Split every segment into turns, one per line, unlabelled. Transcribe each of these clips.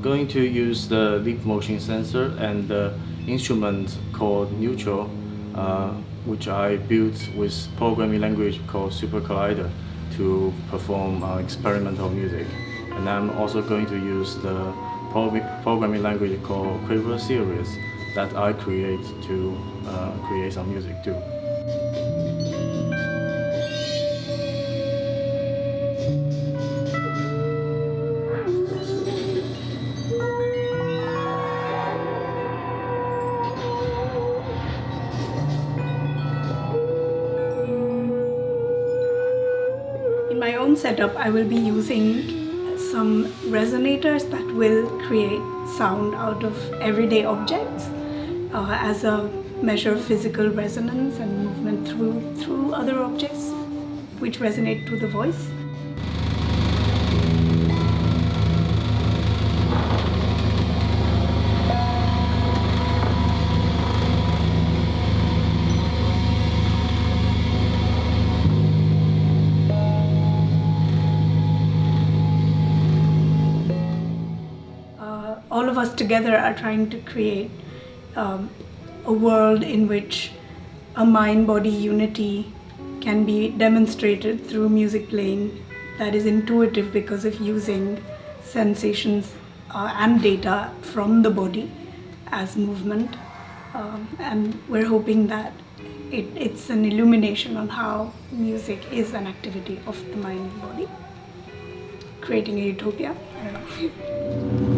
going to use the leap motion sensor and the instrument called Neutral, uh, which I built with programming language called Super Collider to perform uh, experimental music. And I'm also going to use the programming language called Quiver Series that I create to uh, create some music too.
My own setup, I will be using some resonators that will create sound out of everyday objects uh, as a measure of physical resonance and movement through, through other objects which resonate to the voice. All of us together are trying to create um, a world in which a mind-body unity can be demonstrated through music playing that is intuitive because of using sensations uh, and data from the body as movement. Um, and we're hoping that it, it's an illumination on how music is an activity of the mind and body, creating a utopia.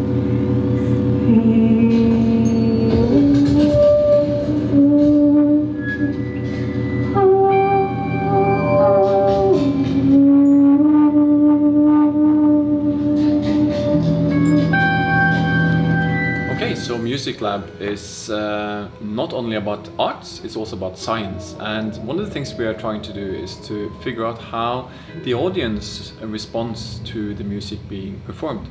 Music Lab is uh, not only about arts, it's also about science. And one of the things we are trying to do is to figure out how the audience responds to the music being performed.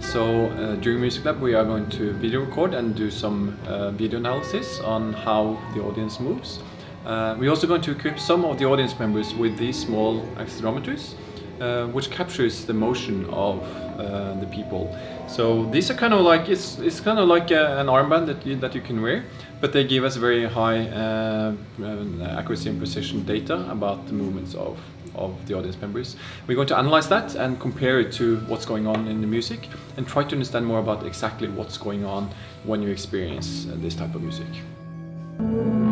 So uh, during Music Lab we are going to video record and do some uh, video analysis on how the audience moves. Uh, we're also going to equip some of the audience members with these small accelerometers uh, which captures the motion of uh, the people. So these are kind of like it's it's kind of like a, an armband that you that you can wear, but they give us very high uh, accuracy and precision data about the movements of of the audience members. We're going to analyze that and compare it to what's going on in the music and try to understand more about exactly what's going on when you experience uh, this type of music.